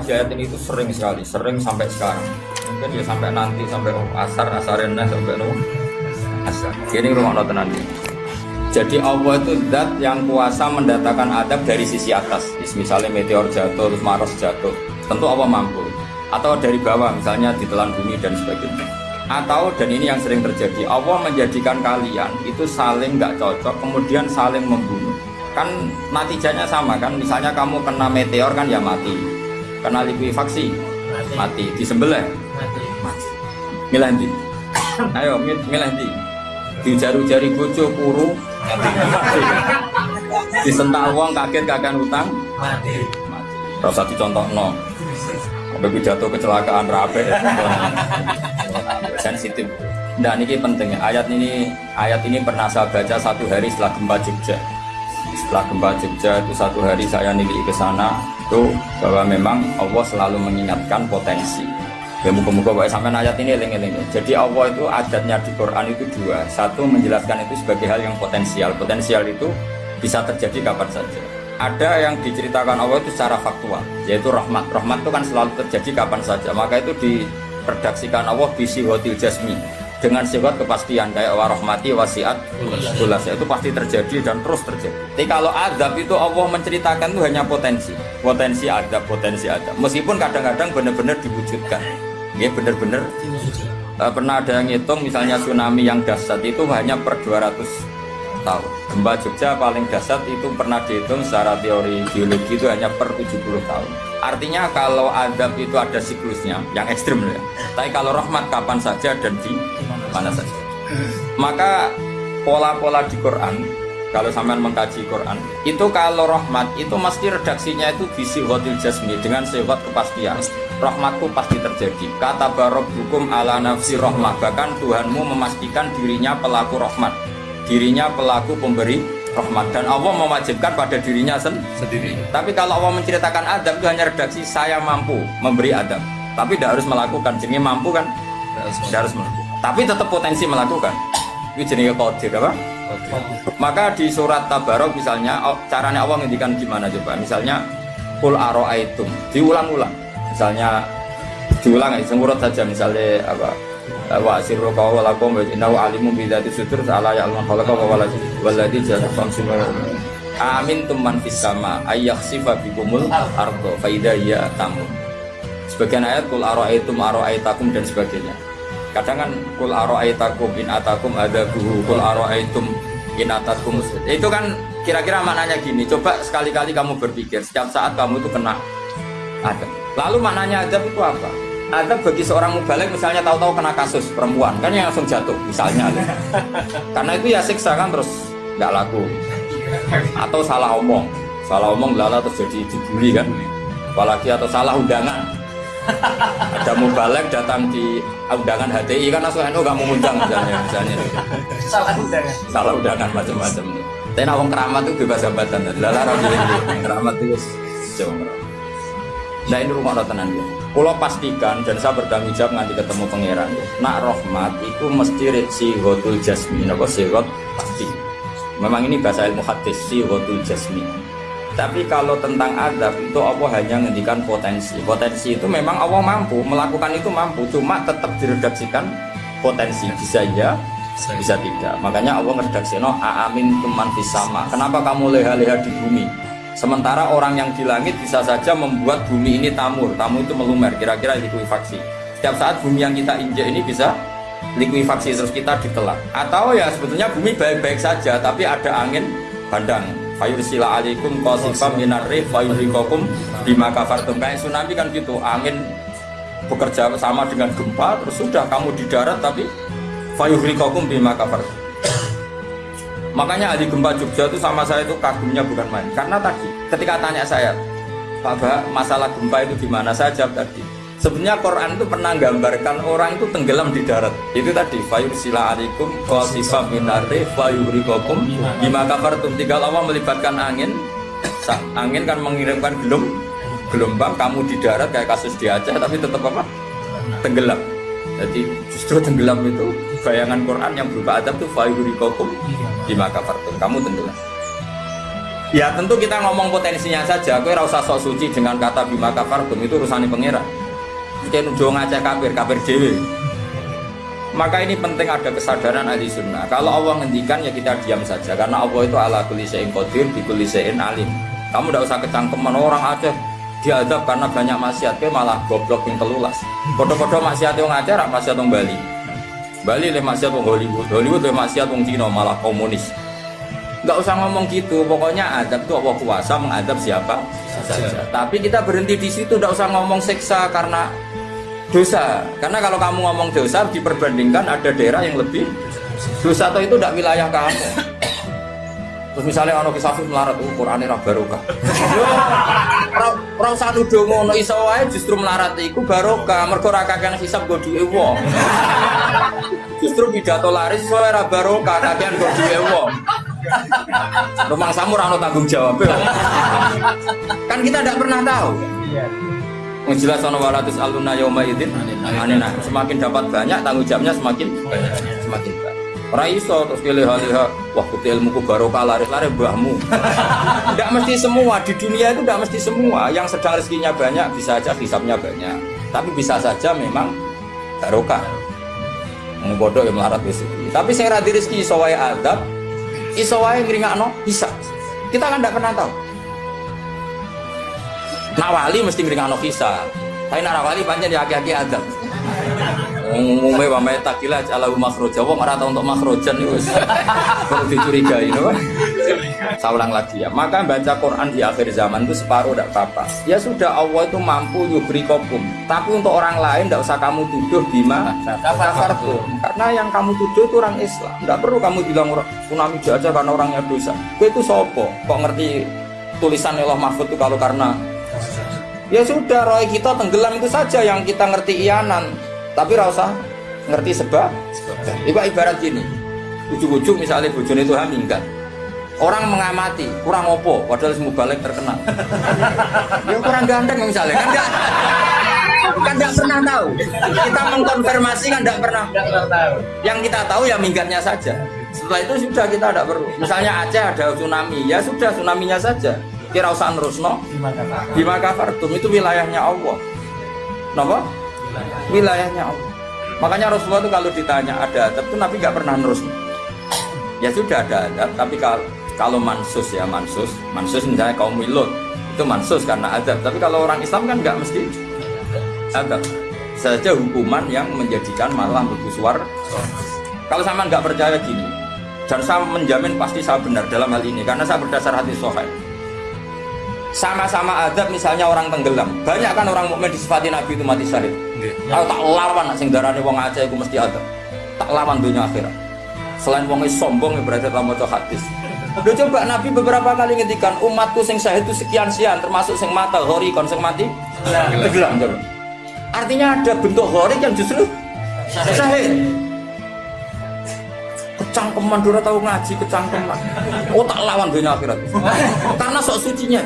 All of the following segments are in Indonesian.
ayat ini itu sering sekali, sering sampai sekarang. Mungkin ya sampai nanti sampai asar, asarena sampai no asar. Ini rumah nonton nanti. Jadi Allah itu zat yang kuasa mendatangkan adab dari sisi atas. Misalnya meteor jatuh, terus Mars jatuh. Tentu Allah mampu. Atau dari bawah, misalnya ditelan bumi dan sebagainya. Atau dan ini yang sering terjadi, Allah menjadikan kalian itu saling nggak cocok, kemudian saling membunuh. Kan natijanya sama kan, misalnya kamu kena meteor kan ya mati, kena likuifaksi mati, mati. disembelih mati. mati. Ayo milih di. Dijaru-jari bojo kuru Disentak uang kaget kakek utang mati. Mati. Rasa dicontoh no. Sampai jatuh kecelakaan rabe. Sensitif. Nah ini penting ayat ini ayat ini pernah saya baca satu hari setelah gempa Jogja. Setelah gempa Jogja itu satu hari saya nilai ke sana itu bahwa memang Allah selalu mengingatkan potensi. Ya muka-muka sampai ayat ini eling-eling. Jadi Allah itu adatnya di Quran itu dua. Satu menjelaskan itu sebagai hal yang potensial. Potensial itu bisa terjadi kapan saja. Ada yang diceritakan Allah itu secara faktual, yaitu rahmat. Rahmat itu kan selalu terjadi kapan saja. Maka itu diredaksikan Allah bisi hotil jasmi dengan sifat kepastian kayak warahmati wasiat tulas itu pasti terjadi dan terus terjadi. Tapi kalau adab itu Allah menceritakan itu hanya potensi, potensi ada, potensi ada. Meskipun kadang-kadang benar-benar diwujudkan. Ya benar-benar. Uh, pernah ada yang ngitung misalnya tsunami yang dahsyat itu hanya per 200 tahun. Gempa Jogja paling dahsyat itu pernah dihitung secara teori geologi itu hanya per 70 tahun. Artinya kalau adab itu ada siklusnya yang ekstrim ya. Tapi kalau rahmat kapan saja dan di mana saja maka pola-pola di Quran kalau sampean mengkaji Quran itu kalau rahmat itu mesti redaksinya itu bisi hotil jasmi dengan sifat kepastian. Rahmatku pasti terjadi. Kata barok hukum ala nafsi rahmat bahkan Tuhanmu memastikan dirinya pelaku rahmat. Dirinya pelaku pemberi rahmat. Dan Allah mewajibkan pada dirinya sen sendiri. Tapi kalau Allah menceritakan adab itu hanya redaksi saya mampu memberi adab tapi tidak harus melakukan jadi mampu kan? Tidak harus melakukan tapi tetap potensi melakukan. Itu jenis kodir apa? Maka di surat Tabarok misalnya oh, caranya Allah ngendikan gimana coba? Misalnya kul aroaitum diulang-ulang. Misalnya diulang ya semurut saja misalnya apa? Wa sirru qaw wa lakum wa innahu alimun bi dzati sudur ta'ala ya'lamu khalaqa wa waladi walladzi ja'ala khamsin amin tumman fis sama ayyakhsifa bikumul ardo fa idza ya tamun sebagian ayat kul aroaitum aroaitakum dan sebagainya kadang kan kul aro'aitakum in atakum ada buhu kul aro'aitum in atakum. Itu kan kira-kira maknanya gini. Coba sekali-kali kamu berpikir setiap saat kamu itu kena ada lalu maknanya adab itu apa? Adab bagi seorang mubalik misalnya tahu-tahu kena kasus perempuan kan yang langsung jatuh misalnya. Karena itu ya siksa kan terus nggak laku. Atau salah omong. Salah omong lala terus jadi dibully kan. Apalagi atau salah undangan ada mubalek datang di undangan HTI kan langsung NU gak mau undang misalnya misalnya. Salah undangan salah undangan macam-macam. Tapi nawang keramat itu bebas jabatan lala rapi keramat itu jauh. Nah ini rumah rotanan ya kalau pastikan dan saya bertanggung jawab nanti ketemu pangeran. Nak rahmat itu mesti si hotul jasmin apa sirot pasti memang ini bahasa ilmu hadis si hotul jasmin tapi kalau tentang adab itu Allah hanya menghentikan potensi. Potensi itu memang Allah mampu melakukan itu mampu, cuma tetap diredaksikan potensi bisa ya, bisa tidak. Makanya Allah ngeredaksi no amin tuman sama. Kenapa kamu leha-leha di bumi? Sementara orang yang di langit bisa saja membuat bumi ini tamur, tamu itu melumer, kira-kira likuifaksi. Setiap saat bumi yang kita injak ini bisa likuifaksi terus kita ditelan. Atau ya sebetulnya bumi baik-baik saja, tapi ada angin bandang fayursila alaikum qasifam minar rih fayurikokum bima kafartum. Kayak tsunami kan gitu angin bekerja sama dengan gempa terus sudah kamu di darat tapi fayurikokum bima kafartum. Makanya ahli gempa Jogja itu sama saya itu kagumnya bukan main. Karena tadi ketika tanya saya Pak masalah gempa itu gimana saya jawab tadi Sebenarnya Quran itu pernah gambarkan orang itu tenggelam di darat. Itu tadi fayur sila alikum qasifa minari fayurikokum bima kafartum. Tiga lama melibatkan angin. Angin kan mengirimkan gelum gelombang kamu di darat kayak kasus di Aceh tapi tetap apa? Tenggelam. Jadi justru tenggelam itu bayangan Quran yang berupa adab itu fayurikokum bima kafartum. Kamu tenggelam. Ya tentu kita ngomong potensinya saja. Kue rasa sok suci dengan kata bima kafartum itu urusan pengira. Mungkin udah ngajak kafir, kafir dewi. Maka ini penting ada kesadaran ahli sunnah. Kalau Allah ngendikan ya kita diam saja karena Allah itu ala kulisein kodir, di kulisein alim. Kamu tidak usah kecangkeman orang Aceh diadab karena banyak maksiat, ke malah goblok yang telulas. Foto-foto maksiat yang ngajar, maksiat yang Bali. Bali le maksiat yang Hollywood, Hollywood le maksiat yang Cina malah komunis. Gak usah ngomong gitu, pokoknya adab itu Allah kuasa mengadab siapa saja. Tapi kita berhenti di situ, tidak usah ngomong seksa karena dosa. Karena kalau kamu ngomong dosa diperbandingkan ada daerah yang lebih dosa atau itu tidak wilayah kamu. Terus misalnya ono kisah melarat oh, Quran ini barokah. Ora usah nuduh ngono iso wae justru melarat iku barokah mergo ora kakean hisab go duwe wong. Justru pidato laris iso ora barokah kakean go duwe. Rumah samu ora tanggung jawab. kan kita tidak pernah tahu. Yang jelas ono walatus aluna yauma idzin anena. Semakin dapat banyak tanggung jawabnya semakin banyak. Semakin banyak. Ora iso terus pilih liha wah kuti ilmuku barokah laris-laris mbahmu. Tidak mesti semua di dunia itu tidak mesti semua. Yang sedang rezekinya banyak bisa aja hisapnya banyak. Tapi bisa saja memang barokah. Bodoh yang melarat rezeki. Tapi saya radhi rezeki iso wae adab, iso wae ngringakno hisap. Kita kan tidak pernah tahu. Nak wali mesti ngringakno hisap. Tapi nak wali panjang di aki-aki adab. Umumnya wa mai takila ala makhroja wong ora untuk makhrojan itu perlu dicurigai no? Saya ulang lagi ya. Maka baca Quran di akhir zaman itu separuh tidak apa-apa. Ya sudah Allah itu mampu yubri kokum. Tapi untuk orang lain tidak usah kamu tuduh bima kafartum. Karena yang kamu tuduh itu orang Islam. Tidak perlu kamu bilang tsunami jajah karena orangnya dosa. Itu sopo. Kok ngerti tulisan Allah Mahfud itu kalau karena Ya sudah, roy kita tenggelam itu saja yang kita ngerti iyanan tapi rasa ngerti sebab. Itu ibarat gini. Ujung-ujung misalnya bujun itu haminggat orang mengamati kurang opo padahal semua balik terkenal. Ya kurang ganteng misalnya kan enggak kan enggak pernah tahu. Kita mengkonfirmasi kan enggak pernah yang kita tahu ya minggatnya saja. Setelah itu sudah kita tidak perlu. Misalnya Aceh ada tsunami ya sudah tsunaminya saja kira usah nerusno bima kafartum itu wilayahnya Allah Kenapa? wilayahnya Allah. Makanya Rasulullah itu kalau ditanya ada adab itu Nabi nggak pernah nerus. Ya sudah ada adab, tapi kalau kalau mansus ya mansus, mansus misalnya kaum milut itu mansus karena adab. Tapi kalau orang Islam kan nggak mesti adab. Saja hukuman yang menjadikan malah berkusuar. Kalau sama nggak percaya gini, dan saya menjamin pasti saya benar dalam hal ini karena saya berdasar hati sohail sama-sama adab misalnya orang tenggelam banyak kan orang mukmin disifati nabi itu mati syahid kalau tak lawan sing darane wong Aceh itu mesti adab tak lawan dunia akhirat selain wong sombong yang berada dalam moco hadis Udah coba Nabi beberapa kali ngendikan umatku sing syahid itu sekian sekian termasuk sing mata hori kon sing mati tenggelam coba. Artinya ada bentuk hori yang justru syahid. Kecangkeman dura tahu ngaji kecangkeman. Oh tak lawan dunia akhirat. Karena sok sucinya.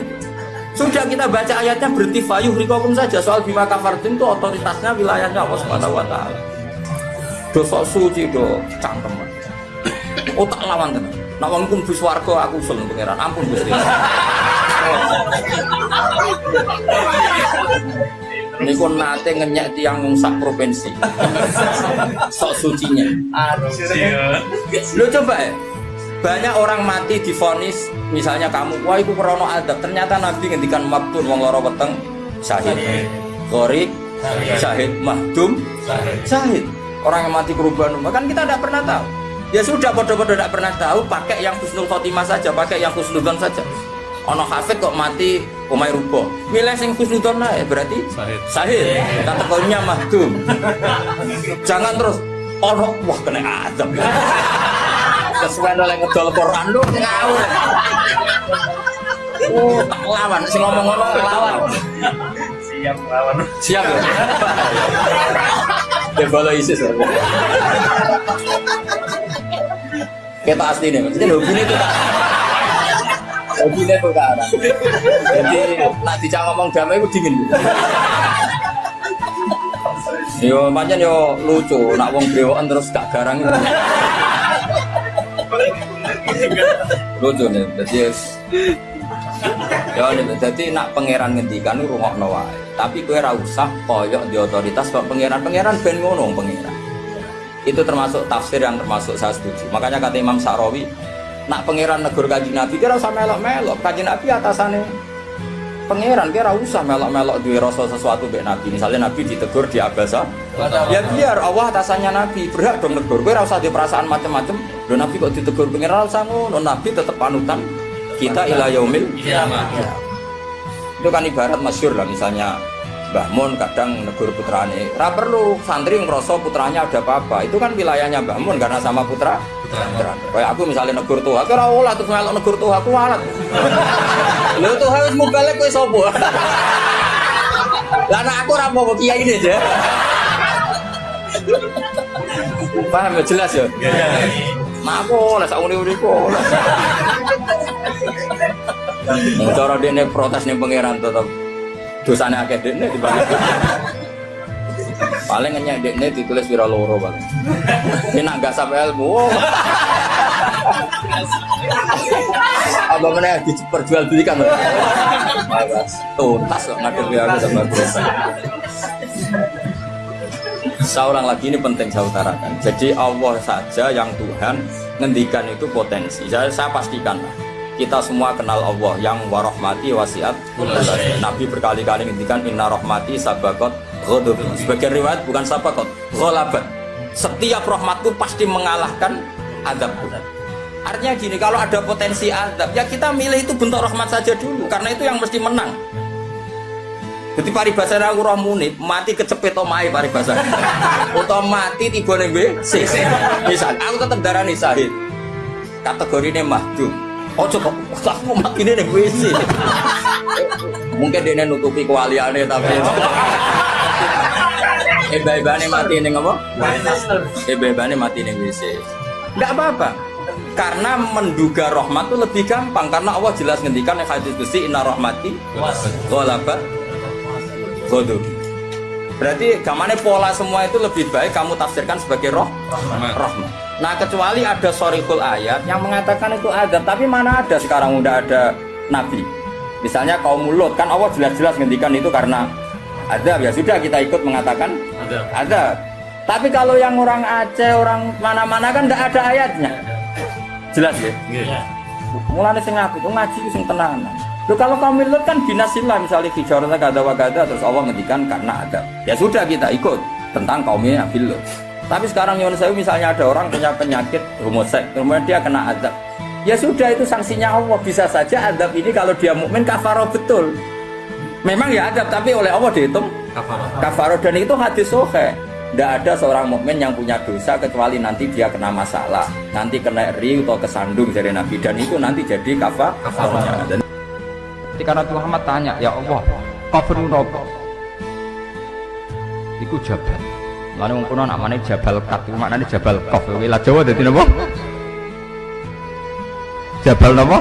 Sudah kita baca ayatnya berarti fayuh rikokum saja soal bima kafartin itu otoritasnya wilayahnya Allah Subhanahu wa taala. Dosa suci do cangkem. Oh tak lawan tenan. Nak wong kum bis warga aku usul pangeran. Ampun Gusti. Niku nate ngenyek tiang sak provinsi. Sok sucinya. Lo coba ya banyak orang mati difonis misalnya kamu wah itu krono adab. Ternyata nabi ngendikan maktun wong loro weteng syahid. Korik syahid. mahdum syahid. orang yang mati kerubahan rumah kan kita tidak pernah tahu. Ya sudah bodoh-bodoh tidak pernah tahu pakai yang husnul khotimah saja pakai yang husnudon saja. Ono hafid kok mati umay rubo milih sing husnudon lah berarti sahid sahid kategorinya mahdum. Jangan terus ono wah kena adab kesuwen oleh ngedol Quran lu ngawur. Oh, tak lawan, sing ngomong-ngomong lawan. Siap lawan. Siap ya. Ya follow ISIS. Kita asli nih, maksudnya hobi ini tuh tak hobi ini tuh kan. Jadi nak dicak ngomong damai itu dingin. Yo, macam yo lucu, nak wong brewokan terus gak garang. Lucu nih, jadi Ya jadi nak pangeran ngendikan rungokno wae. Tapi kowe ora usah koyok di otoritas kok pangeran-pangeran ben ngono pangeran. Itu termasuk tafsir yang termasuk saya setuju. Makanya kata Imam Sa'rawi, nak pangeran negur kaji Nabi kira usah melok-melok. Kaji Nabi atasannya pangeran kira usah melok-melok duwe rasa sesuatu mbek Nabi. Misalnya Nabi ditegur di abasa, ya biar Allah atasannya Nabi berhak dong negur. Kowe ora usah di perasaan macam-macam. Lho Nabi kok ditegur pangeran usah ngono. Nabi tetap panutan kita ila yaumil Kiamat. itu kan ibarat masyur lah misalnya Mbah Mun kadang negur putrane ra perlu santri ngerasa putranya ada apa-apa itu kan wilayahnya Mbah Mun karena sama putra kayak aku misalnya negur tuh aku ora olah terus melok negur tuh aku walat lho tuh harus mubalek kowe sapa? Lah anak aku ora mau kiai ini aja. Paham ya? Jelas ya? Mak aku oleh sak uni-uni kok. Cara dene protes ning pangeran tetep. Dosane akeh dene dibanding. Paling ngenyek dene ditulis wira loro paling. Ini nak gak sampai ilmu. Apa mana diperjualbelikan? Tuntas kok ngadepi aku sama. Saya ulang lagi ini penting saya utarakan. Jadi Allah saja yang Tuhan ngendikan itu potensi. Saya, saya pastikan lah. Kita semua kenal Allah yang warahmati wasiat. Nabi berkali-kali ngendikan inna rahmati sabakot ghadab. Sebagian riwayat bukan sabakot, ghalabat. Setiap rahmatku pasti mengalahkan adabku. Artinya gini, kalau ada potensi adab, ya kita milih itu bentuk rahmat saja dulu, karena itu yang mesti menang. Jadi paribasa aku roh munib, mati kecepet omahe paribasa. Utawa mati tiba ning WC. Misal aku tetep darani sahid. Kategorine mahdum. Ojo kok aku mati ning WC. Mungkin dia nutupi kewaliane tapi Eba-ebane mati ning apa? Eba-ebane mati ning WC. Enggak apa-apa. Karena menduga rahmat itu lebih gampang karena Allah jelas ngendikan yang hadis besi inna rahmati ghalabat Godok. Berarti gamane pola semua itu lebih baik kamu tafsirkan sebagai roh rahmat. Nah kecuali ada sorikul ayat yang mengatakan itu ada, tapi mana ada sekarang udah ada nabi. Misalnya kaum mulut kan Allah jelas-jelas ngendikan itu karena ada ya sudah kita ikut mengatakan Ada. ada. Tapi kalau yang orang Aceh, orang mana-mana kan tidak ada ayatnya. Jelas ya? Iya. Mulane sing apik, wong ngaji sing tenanan. Loh kalau kaum milut kan binasillah misalnya hijarata gada wa gada terus Allah ngendikan karena ada. Ya sudah kita ikut tentang kaumnya Nabi Lut. Tapi sekarang Yunus saya misalnya ada orang punya penyakit homoseks, kemudian dia kena azab. Ya sudah itu sanksinya Allah. Bisa saja azab ini kalau dia mukmin kafaroh betul. Memang ya azab tapi oleh Allah dihitung kafaroh dan itu hadis sohe. Tidak ada seorang mukmin yang punya dosa kecuali nanti dia kena masalah, nanti kena ri atau kesandung dari Nabi dan itu nanti jadi kafar kafarnya. Dan ketika Nabi Muhammad tanya, ya Allah, kafir nopo? Iku jabal. Lalu wong kuno namanya Jabal Kat, itu maknanya Jabal Kof. Wilayah Jawa dadi napa? Jabal napa?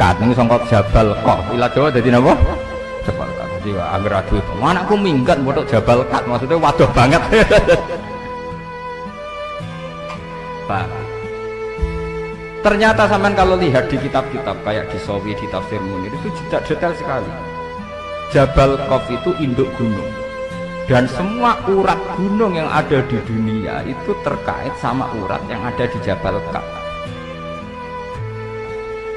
Kat ini sangka Jabal Kof. Wilayah Jawa dadi napa? Jadi wah, angger adu itu. Anakku minggat bodoh Jabal Kat, maksudnya waduh banget. Pak. Ternyata sampean kalau lihat di kitab-kitab kayak di Sawi, di Tafsir Munir itu tidak detail sekali. Jabal Kof itu induk gunung dan semua urat gunung yang ada di dunia itu terkait sama urat yang ada di Jabal Kaf.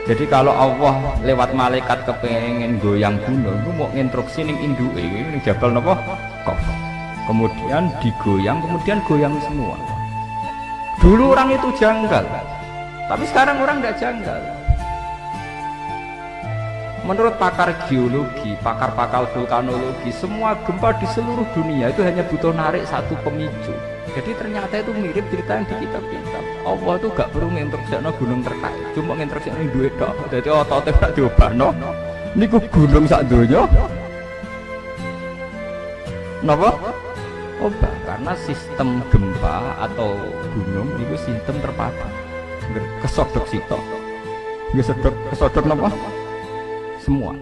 Jadi kalau Allah lewat malaikat kepengen goyang gunung, itu mau instruksi ning induke ini Jabal nopo? Kaf. Kemudian digoyang, kemudian goyang semua. Dulu orang itu janggal, tapi sekarang orang tidak janggal. Menurut pakar geologi, pakar-pakar vulkanologi, semua gempa di seluruh dunia itu hanya butuh narik satu pemicu. Jadi ternyata itu mirip cerita yang di kitab-kitab. Allah tuh gak perlu ngintersekno gunung terkait, cuma ngintersekno duit dok. Jadi ototnya gak diobano. Ini gunung sak donya. Napa? Obat karena sistem gempa atau gunung itu sistem terpatah. Kesodok sitok. Kesodok kesodok napa? semua